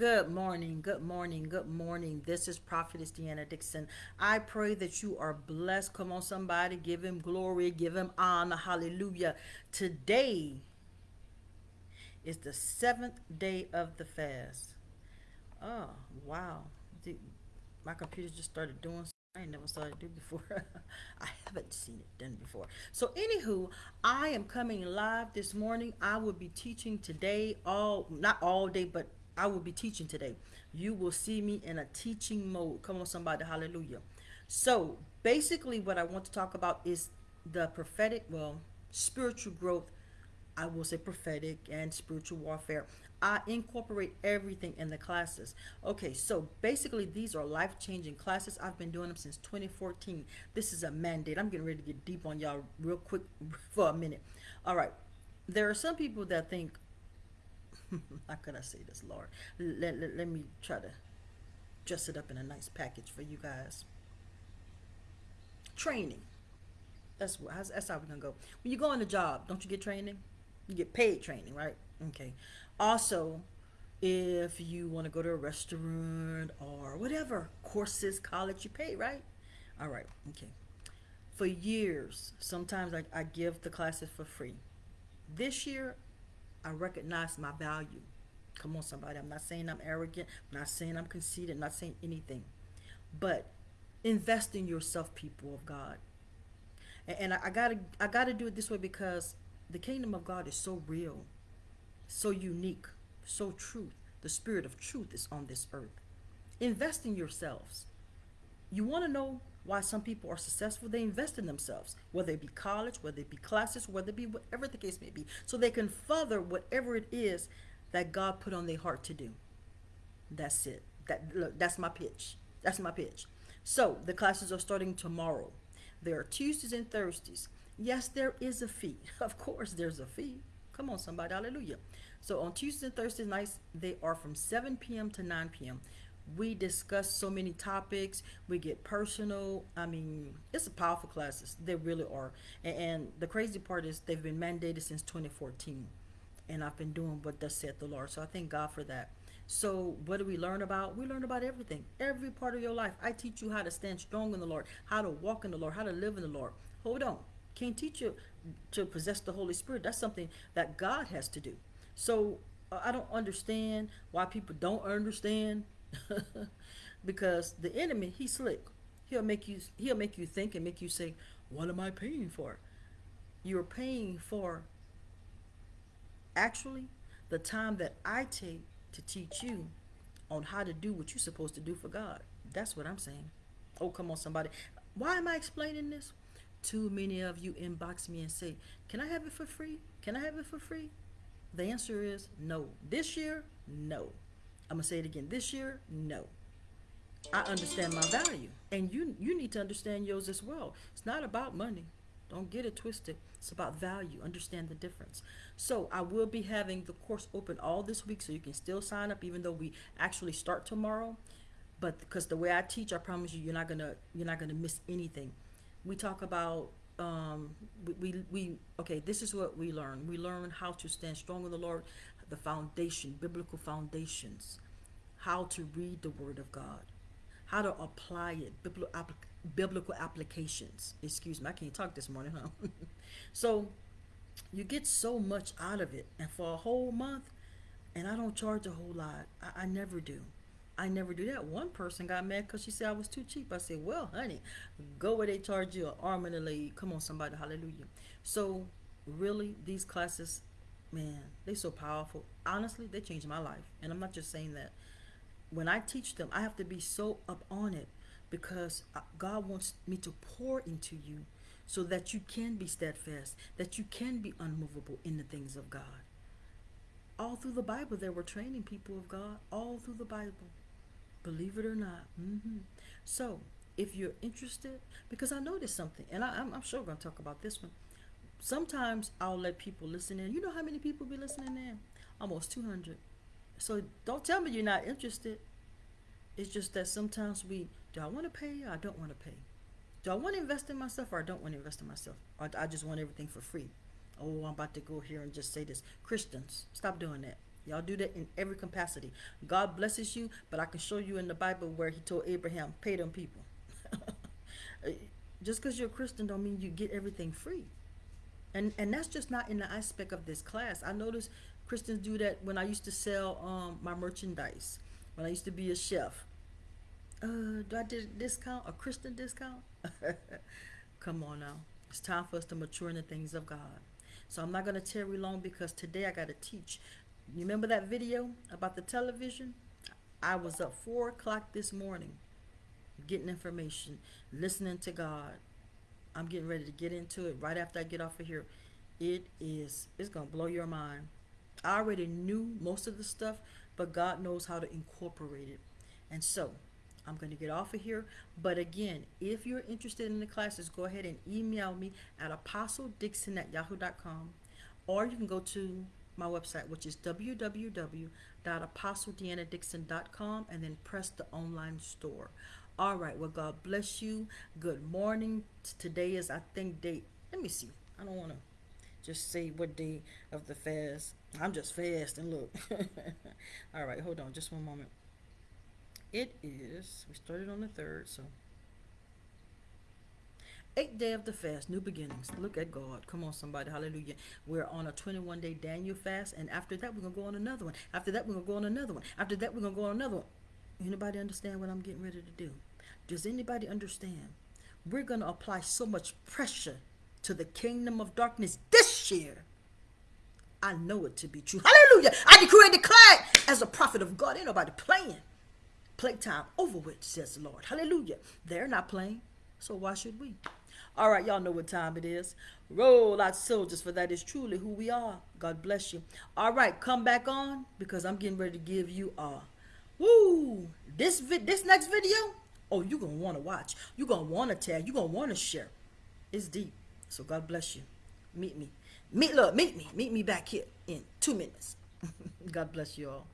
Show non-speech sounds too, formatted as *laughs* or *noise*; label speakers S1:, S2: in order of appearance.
S1: Good morning, good morning, good morning. This is Prophetess Deanna Dixon. I pray that you are blessed. Come on, somebody, give him glory, give him honor. Hallelujah. Today is the seventh day of the fast. Oh, wow. My computer just started doing something I never saw it do before. *laughs* I haven't seen it done before. So, anywho, I am coming live this morning. I will be teaching today, all not all day, but I will be teaching today. You will see me in a teaching mode. Come on, somebody, hallelujah. So, basically, what I want to talk about is the prophetic, well, spiritual growth. I will say prophetic and spiritual warfare. I incorporate everything in the classes. Okay, so basically, these are life changing classes. I've been doing them since 2014. This is a mandate. I'm getting ready to get deep on y'all real quick *laughs* for a minute. All right, there are some people that think, *laughs* how could I say this, Lord? Let, let, let me try to dress it up in a nice package for you guys. Training. That's, that's how we're going to go. When you go on a job, don't you get training? You get paid training, right? Okay. Also, if you want to go to a restaurant or whatever, courses, college, you pay, right? All right. Okay. For years, sometimes I, I give the classes for free. This year, I recognize my value. Come on, somebody. I'm not saying I'm arrogant. I'm not saying I'm conceited. I'm not saying anything. But invest in yourself, people of God. And, and I, I gotta I gotta do it this way because the kingdom of God is so real, so unique, so truth. The spirit of truth is on this earth. Invest in yourselves. You want to know why some people are successful, they invest in themselves, whether it be college, whether it be classes, whether it be whatever the case may be, so they can further whatever it is that God put on their heart to do. That's it. That look, that's my pitch. That's my pitch. So the classes are starting tomorrow. There are Tuesdays and Thursdays. Yes, there is a fee. *laughs* Of course, there's a fee. Come on, somebody, hallelujah. So on Tuesdays and Thursday nights, they are from 7 p.m. to 9 p.m we discuss so many topics we get personal i mean it's a powerful classes they really are. And, and, the crazy part is they've been mandated since 2014 and i've been doing what thus said the lord so i thank god for that. So what do we learn about? We learn about everything every part of your life. I teach you how to stand strong in the lord how to walk in the lord how to live in the lord. Hold on can't teach you to possess the holy spirit that's something that god has to do. So uh, i don't understand why people don't understand *laughs* because the enemy, he's slick. He'll make you he'll make you think and make you say, "What am I paying for?" You're paying for actually the time that I take to teach you on how to do what you're supposed to do for God. That's what I'm saying. Oh, come on, somebody. Why am I explaining this? Too many of you inbox me and say, Can I have it for free? Can I have it for free? The answer is no. This year, no. I'm gonna say it again. This year, no. I understand my value, and you you need to understand yours as well. It's not about money. Don't get it twisted. It's about value. Understand the difference. So I will be having the course open all this week, so you can still sign up, even though we actually start tomorrow. But because the way I teach, I promise you, you're not gonna you're not gonna miss anything. We talk about um, we, we, we okay. This is what we learn. We learn how to stand strong in the Lord, the foundation, biblical foundations, how to read the Word of God, how to apply it, biblical, applications. Excuse me, I can't talk this morning, huh? *laughs* so you get so much out of it, and for a whole month, and I don't charge a whole lot. I, I never do. I never do that. One person got mad because she said I was too cheap. I said, well, honey, go where they charge you an arm and a leg. Come on, somebody, hallelujah. So really, these classes man, they're so powerful. Honestly, they changed my life. And I'm not just saying that. When I teach them, I have to be so up on it because uh, God wants me to pour into you so that you can be steadfast, that you can be unmovable in the things of God. All through the Bible, they were training people of God, all through the Bible. Believe it or not. Mm-hmm. So, if you're interested, because I noticed something, and I, am sure we're going to talk about this one sometimes I'll let people listen in. You know how many people be listening in? Almost 200. So don't tell me you're not interested. It's just that sometimes we, do I want to pay or I don't want to pay? Do I want to invest in myself or I don't want to invest in myself? Or I just want everything for free? Oh, I'm about to go here and just say this. Christians, stop doing that. Y'all do that in every capacity. God blesses you, but I can show you in the Bible where he told Abraham, pay them people. *laughs* just because you're a Christian don't mean you get everything free. And and that's just not in the aspect of this class. I notice Christians do that when I used to sell um, my merchandise, when I used to be a chef. Uh, do I did a discount, a Christian discount? *laughs* Come on now. It's time for us to mature in the things of God. So I'm not going to tarry long because today I got to teach. You remember that video about the television? I was up 4 o'clock this morning getting information, listening to God. I'm getting ready to get into it right after I get off of here. It is, it's going to blow your mind. I already knew most of the stuff, but God knows how to incorporate it. And so, I'm going to get off of here. But again, if you're interested in the classes, go ahead and email me at apostledixon at yahoo.com. Or you can go to my website, which is www.apostledeannadixon.com and then press the online store. All right, well, God bless you. Good morning. Today is, I think, date. Let me see. I don't want to just say what day of the fast. I'm just fasting. Look. *laughs* All right, hold on just one moment. It is, we started on the third, so. Eighth day of the fast, new beginnings. Look at God. Come on, somebody. Hallelujah. We're on a 21 day Daniel fast, and after that, we're going to go on another one. After that, we're going to go on another one. After that, we're going to go on another one. Anybody understand what I'm getting ready to do? Does anybody understand? We're going to apply so much pressure to the kingdom of darkness this year. I know it to be true. Hallelujah. I decree and declare as a prophet of God. Ain't nobody playing. Playtime over with, says the Lord. Hallelujah. They're not playing, so why should we? All right, y'all know what time it is. Roll out soldiers, for that is truly who we are. God bless you. All right, come back on because I'm getting ready to give you a woo. This vi- this next video, oh, you're gonna want to watch. You're gonna want to tell. You're gonna want to share. It's deep. So God bless you. Meet me. Meet look, meet me. Meet me back here in two minutes. *laughs* God bless you all.